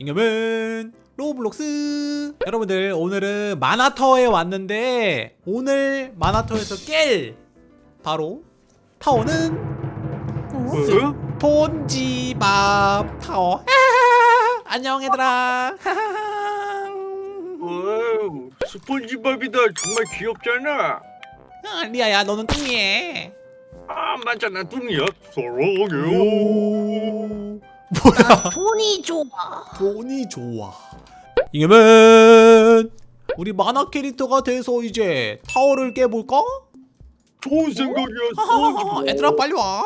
잉여맨 로블록스 여러분들 오늘은 마나터에 왔는데 오늘 마나터에서 깰 바로 타워는 어? 스폰지밥 타워 안녕 얘들아 와우, 스폰지밥이다. 정말 귀엽잖아. 아, 리아야 너는 뚱이해 아, 맞잖아. 뚱이야. 사랑해요. 오 뭐야 돈이 좋아. 돈이 좋아. 잉여맨! 우리 만화 캐릭터가 돼서 이제 타워를 깨볼까? 좋은 생각이야. 스폰지밥. 얘들아 빨리 와.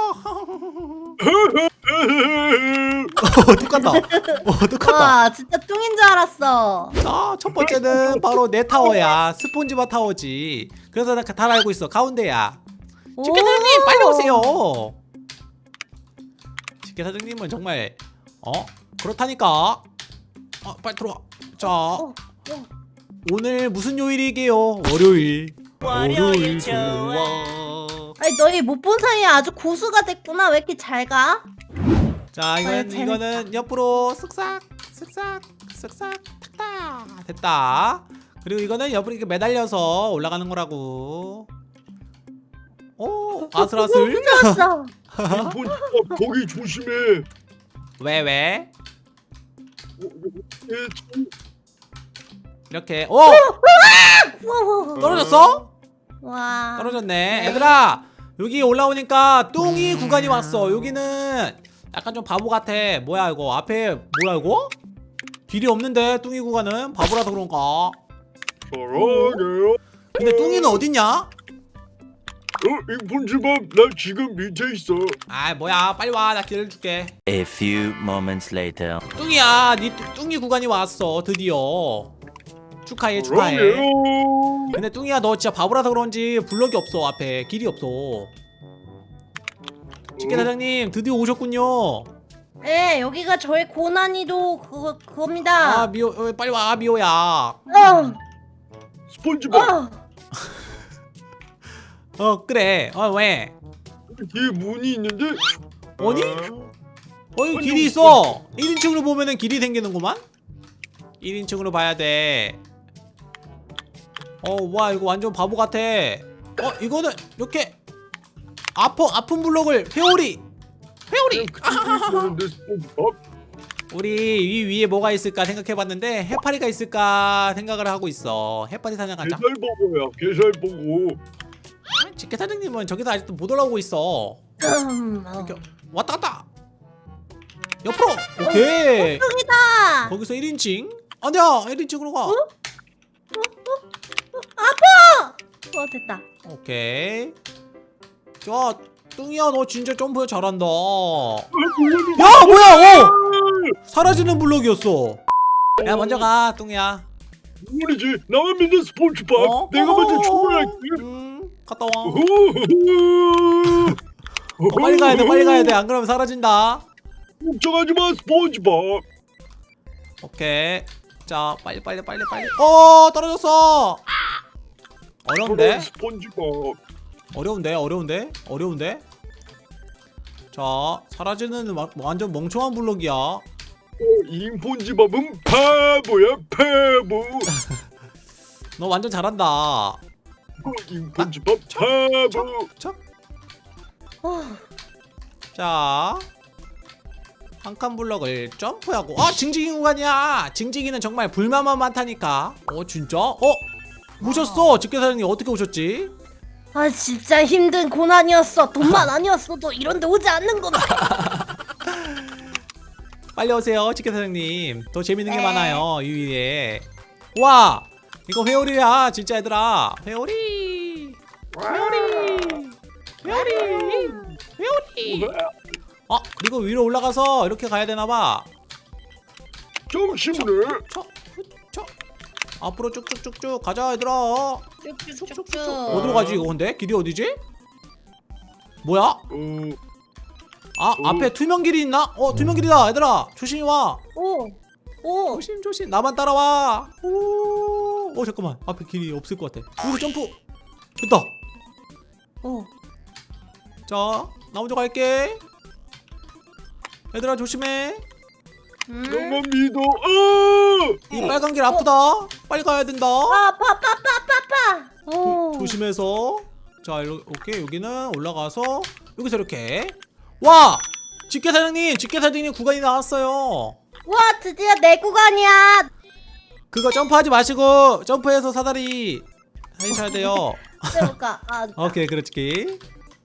어, 똑같다. 어, 똑같다. 와 진짜 뚱인 줄 알았어. 자, 첫 번째는 바로 내 타워야. 스폰지밥 타워지. 그래서 나다 알고 있어. 가운데야. 집게 사장님 빨리 오세요. 집게 사장님은 정말 어? 그렇다니까 어, 빨리 들어와 자 어, 어. 오늘 무슨 요일이게요? 월요일 월요일 아니 너희 못 본 사이에 아주 고수가 됐구나. 왜 이렇게 잘 가? 자 이건 아유. 이거는 옆으로 쓱싹 쓱싹 쓱싹 탁탁 됐다 그리고 이거는 옆으로 이렇게 매달려서 올라가는 거라고 오 아슬아슬 좋았어. 스폰지밥 거기 조심해. 왜 왜? 이렇게 오. 떨어졌어? 와. 떨어졌네 얘들아 여기 올라오니까 뚱이 구간이 왔어 여기는 약간 좀 바보 같아 뭐야 이거 앞에 뭐야 이거? 길이 없는데 뚱이 구간은 바보라서 그런가. 근데 뚱이는 어딨냐? 어, 이 스폰지밥 나 지금 밑에 있어. 아 뭐야. 빨리 와. 나 길을 줄게. A few moments later. 뚱이야. 니 뚱- 뚱이 구간이 왔어. 드디어. 축하해 축하해. 사랑해요. 근데 뚱이야 너 진짜 바보라서 그런지 블럭이 없어 앞에. 길이 없어. 집게 사장님 드디어 오셨군요. 네 여기가 저의 고난이도 그거 그겁니다. 아 미호 어, 빨리 와 미호야. 어. 스폰지밥. 어. 어 그래. 어 왜? 뒤에 문이 있는데. 어디? 아, 어 아니, 길이 있어. 1인칭으로 보면은 길이 생기는구만. 1인칭으로 봐야 돼 어 와 이거 완전 바보 같아. 어 이거는 이렇게 아프 아픈 블록을 회오리. 회오리. 우리 위 위에 뭐가 있을까 생각해봤는데 해파리가 있을까 생각을 하고 있어. 해파리 사냥하자. 게살 버 거. 직계 사장님은 저기서 아직도 못 올라오고 있어 음. 어. 이렇게 왔다 갔다 옆으로 오케이 뚱이다. 거기서 1인칭 아니야 1인칭으로 가어 됐다. 오케이 자 뚱이야 너 진짜 점프 잘한다 아, 야 뭐야 어 사라지는 블록이었어 야 먼저 가 뚱이야 물이지. 나만 믿는 스폰지밥. 어? 내가 먼저 어. 출발할게. 음 갔다 와. 어, 빨리 가야 돼 빨리 가야 돼안 그러면 사라진다. 걱정하지 마 스폰지밥. 오케이. 자 빨리 빨리 빨리 빨리. 어 떨어졌어. 어려운데? 스폰지밥. 어려운데 어려운데? 어려운데? 자 사라지는 와- 완전 멍청한 블록이야. 어, 인폰지밥은 바보야 바보. 너 완전 잘한다 어, 인폰지밥 바보. 자, 어. 자. 한칸 블럭을 점프하고 아 징징이 구간이야 징징이는 정말 불만만 많다니까 어 진짜? 어? 오셨어 직계사장님 어떻게 오셨지? 아 진짜 힘든 고난이었어. 돈만 아니었어도 이런데 오지 않는 거다. 빨리 오세요 직계사장님 더 재밌는 게 네. 많아요 이 위에 와 이거 회오리야 진짜 얘들아 회오리 회오리 회오리 회오리 아 그리고 위로 올라가서 이렇게 가야 되나봐 쳐. 앞으로 쭉쭉쭉쭉 가자 얘들아 쭉쭉쭉쭉. 어디로 가지 이거 근데? 길이 어디지? 뭐야? 어, 아 어. 앞에 투명 길이 있나? 어 투명 길이다 얘들아 조심히 와 오. 오. 조심 조심 나만 따라와 오, 어 잠깐만 앞에 길이 없을 것 같아 여기 점프 됐다 오. 자나 먼저 갈게 얘들아 조심해 음? 너만 믿어. 아! 이 빨간 길 아프다 빨리 가야 된다 아, 아파 아파 아파 아파 아파. 오. 조심해서 자 일로 오케이 여기는 올라가서 여기서 이렇게 와 직계 사장님 직계 사장님 구간이 나왔어요 와 드디어 내 구간이야. 그거 점프하지 마시고 점프해서 사다리 하셔야 돼요 해볼까? 아. 오케이 그렇지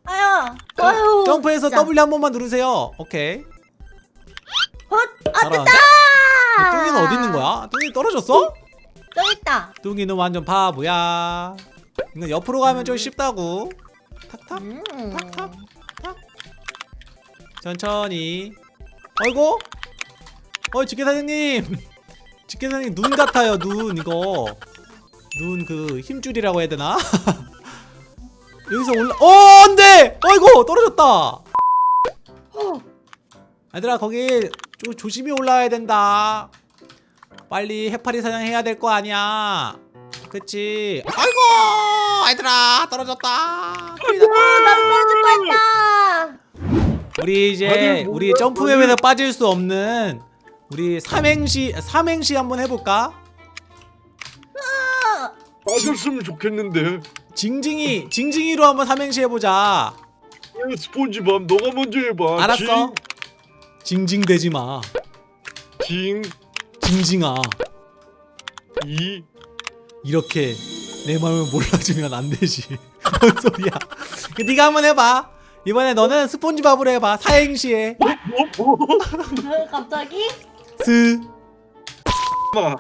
아유, 아유. 점프해서 진짜. W 한 번만 누르세요 오케이 헛, 아? 됐다. 뚱이는 어디 있는 거야? 뚱이 떨어졌어? 또 있다. 뚱이는 완전 바보야 이거 옆으로 가면 좀 쉽다고 탁탁 음. 탁탁 탁 천천히 어이구 어이 직계 사장님 직계 사장님 눈 같아요 눈 이거. 눈 그 힘줄이라고 해야 되나? 여기서 올라 어 안돼! 어이구 떨어졌다. 얘들아 거기 좀 조심히 올라와야 된다. 빨리 해파리 사냥 해야 될 거 아니야. 그치? 아이고 얘들아 떨어졌다. 큰일. 아, 난 떨어질 뻔했다. 우리 이제 아니, 뭐, 우리 뭐, 점프맵에서 빠질 수 없는 우리 삼행시 삼행시 한번 해볼까? 빠졌으면 좋겠는데. 징징이 징징이로 한번 삼행시 해보자. 야, 스폰지밥 너가 먼저 해봐. 알았어. 징징대지 마. 징, 징징아 이, 이렇게 내 마음을 몰라주면 안 되지. 뭔 소리야? 그 네가 한번 해봐. 이번에 너는 스폰지밥으로 해봐. 사행시에 뭐, 뭐, 어, 갑자기? 스 마.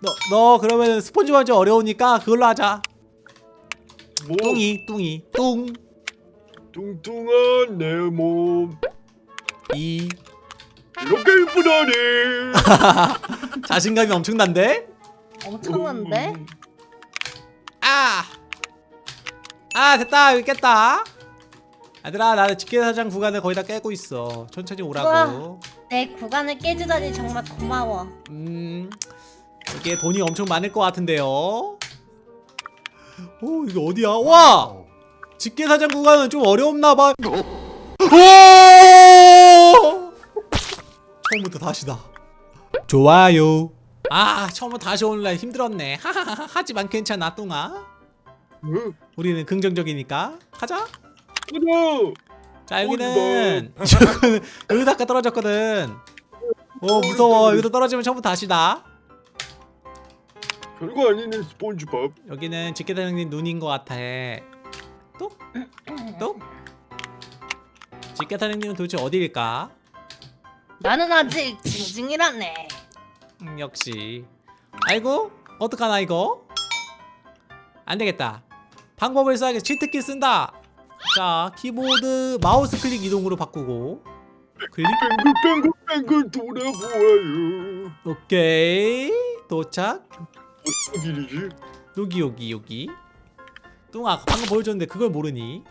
너, 너 그러면 스폰지밥 좀 어려우니까 그걸로 하자. 뭐, 뚱이 뚱이 뚱 뚱뚱한 내 몸. 이 이렇게 이쁘다니. 자신감이 엄청난데? 엄청난데? 음, 아! 아 됐다. 여기 깼다. 얘들아 나는 직계사장 구간을 거의 다 깨고 있어. 천천히 오라고. 내 구간을 깨주다니 정말 고마워. 음 이게 돈이 엄청 많을 것 같은데요. 오 이게 어디야? 와! 직계사장 구간은 좀 어려웠나봐. 오! 처음부터 다시다. 좋아요 아 처음부터 다시 오늘날 힘들었네 하하하 하지만 괜찮아 뚱아 응? 우리는 긍정적이니까 가자 가자. 자 여기는 여기서 아까 떨어졌거든 어 무서워 여기서 떨어지면 처음부터 다시다 별거 아니네 스폰지밥. 여기는 집게사장님 눈인 것 같아 똑? 똑? 집게사장님은 도대체 어디일까? 나는 아직 징징이라네. 음, 역시. 아이고 어떡하나 이거? 안되겠다. 방법을 써야겠어 치트키 쓴다. 자 키보드 마우스 클릭 이동으로 바꾸고. 클릭. 뱅글뱅글뱅글 돌아보아요. 오케이. 도착. 어떤 길이지? 여기 여기 여기. 뚱아 방금 보여줬는데 그걸 모르니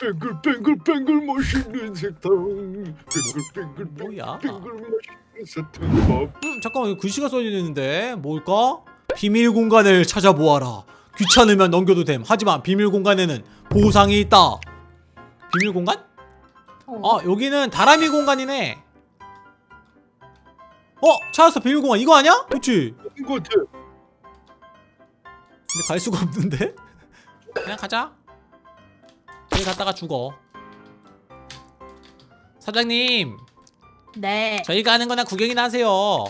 뱅글뱅글뱅글 멋있는 세상. 뱅글뱅글 뭐야? 뱅글 멋있는 세상밥. 음 잠깐만 이거 글씨가 써져 있는데 뭘까? 비밀 공간을 찾아보아라 귀찮으면 넘겨도 됨 하지만 비밀 공간에는 보상이 있다 비밀 공간? 어. 아 여기는 다람이 공간이네 어 찾았어 비밀 공간 이거 아니야? 그치 것 같아. 근데 갈 수가 없는데 그냥 가자 여기 갔다가 죽어 사장님 네. 저희가 하는 거나 구경이나 하세요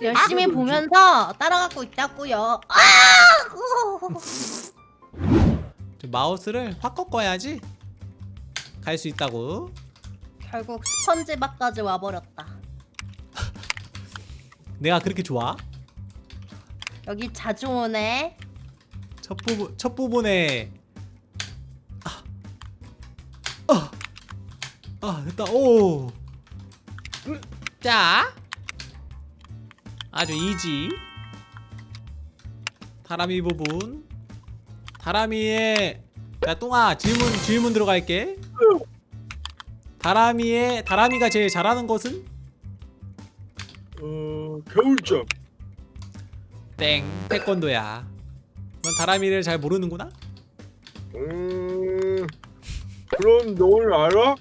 열심히 아, 보면서 따라가고 있다고요. 아! 좀 마우스를 확 꺾어야지 갈 수 있다고 결국 스펀지밥까지 와버렸다. 내가 그렇게 좋아? 여기 자주 오네. 첫 부분 첫 부분에 아 됐다. 오, 음, 자. 아주 이지. 다람이 부분. 다람이의 야 똥아 질문 질문 들어갈게. 다람이의 다람이가 제일 잘하는 것은? 어 겨울잠. 땡 태권도야. 넌 다람이를 잘 모르는구나? 음, 그럼 넌 알아?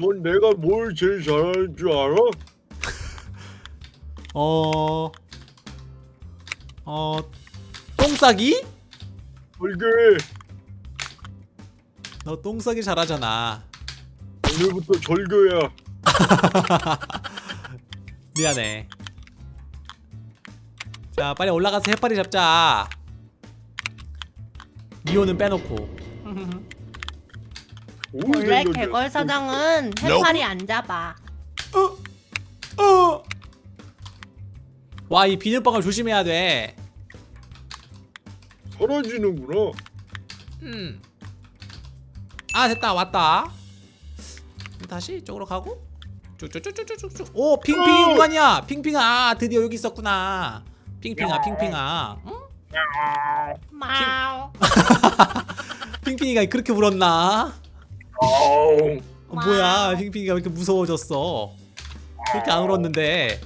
뭐? 넌 내가 뭘 제일 잘하는 줄 알아? 어... 어... 똥싸기? 절개. 너 똥싸기 잘하잖아 오늘부터 절교야. 미안해 자 빨리 올라가서 해파리 잡자 미호는 빼놓고 오, 원래. 개걸 사장은 해파리 안 잡아. 어! 와 이 비눗방울 조심해야 돼 사라지는구나. 음. 아 됐다 왔다 다시 이쪽으로 가고 쭉쭉쭉쭉쭉쭉 오 핑핑이 어! 구간이야 핑핑아 아, 드디어 여기 있었구나 핑핑아 핑핑아 응? 마우. 핑핑이가 그렇게 울었나. 어, 뭐야 핑핑이가 왜 이렇게 무서워졌어? 그렇게 안 울었는데.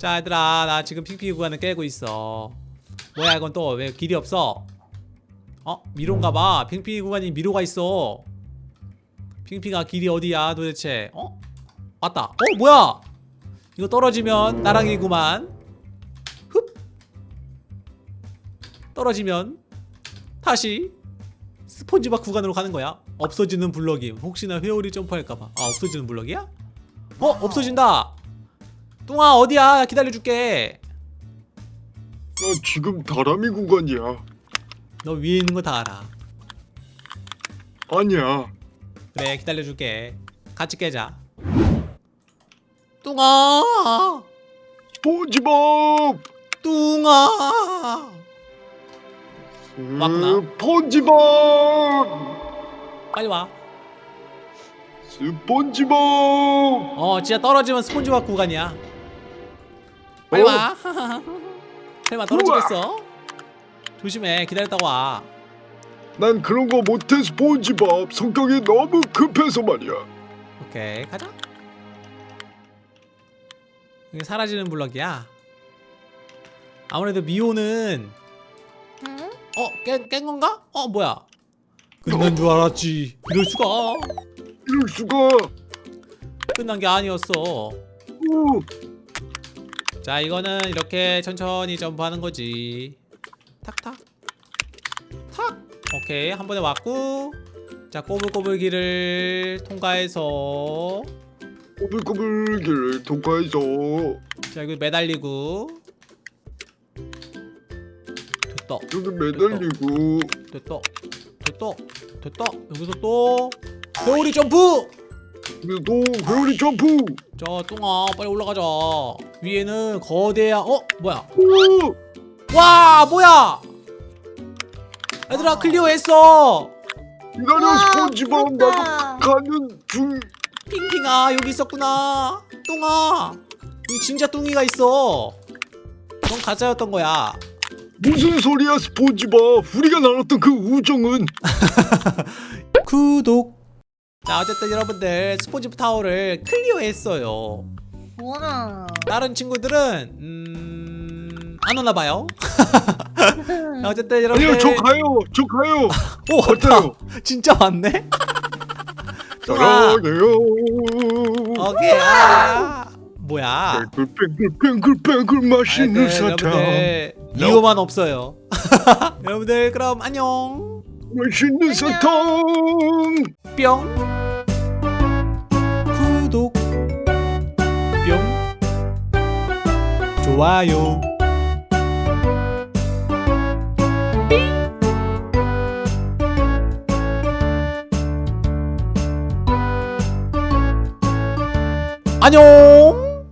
자 얘들아 나 지금 핑핑이 구간을 깨고 있어. 뭐야 이건 또 왜 길이 없어? 어? 미로인가봐. 핑핑이 구간이 미로가 있어. 핑핑아 길이 어디야 도대체? 어? 왔다. 어 뭐야? 이거 떨어지면 나랑이구만. 흡! 떨어지면 다시 스폰지밥 구간으로 가는 거야? 없어지는 블럭이. 혹시나 회오리 점프할까봐. 아 없어지는 블럭이야? 어 없어진다! 뚱아 어디야? 기다려줄게. 나 지금 다람이 구간이야. 너 위에 있는 거 다 알아. 아니야. 그래 기다려줄게. 같이 깨자. 뚱아! 스폰지밥. 뚱아 왔나? 스폰지밥. 빨리 와 스폰지밥. 어 진짜 떨어지면 스폰지밥 구간이야 빨리 어? 와 설마 떨어지겠어? 조심해 기다렸다 와 난 그런 거 못해 스폰지밥. 성격이 너무 급해서 말이야. 오케이 가자 이게 사라지는 블럭이야 아무래도 미호는 응? 어? 깬, 깬 건가? 어 뭐야? 끝난 줄 알았지. 이럴 수가. 이럴 수가. 끝난 게 아니었어. 오. 자 이거는 이렇게 천천히 점프하는 거지. 탁탁. 탁. 오케이 한 번에 왔고. 자 꼬불꼬불 길을 통과해서. 꼬불꼬불 길을 통과해서. 자 여기 매달리고 됐다. 여기 매달리고. 됐다. 됐다. 됐다. 여기서 또 회오리 점프! 그리고 또 회오리 점프. 자 똥아 빨리 올라가자. 위에는 거대한 어? 뭐야? 오. 와 뭐야? 얘들아 clear했어. 기다려 와, 스폰지밥. 나도. 가는 중. 핑핑아 여기 있었구나. 뚱아 여기 진짜 뚱이가 있어. 넌 가짜였던 거야 무슨 소리야 스폰지밥? 우리가 나눴던 그 우정은? 구독. 자 어쨌든 여러분들 스폰지밥 타워를 clear했어요. 우와. 다른 친구들은 음... 안 오나봐요. 자, 어쨌든 여러분들. 아니요 저 가요. 저 가요. 오? 왔다 진짜 왔네? 사랑해요. 오케이 아 뭐야? 뱅글뱅글뱅글뱅글 맛있는 하여튼 사탕. 여러분들. 이거만 없어요. 여러분들 그럼 안녕. 맛있는 사탕. 뿅. 구독. 뿅. 좋아요. 안녕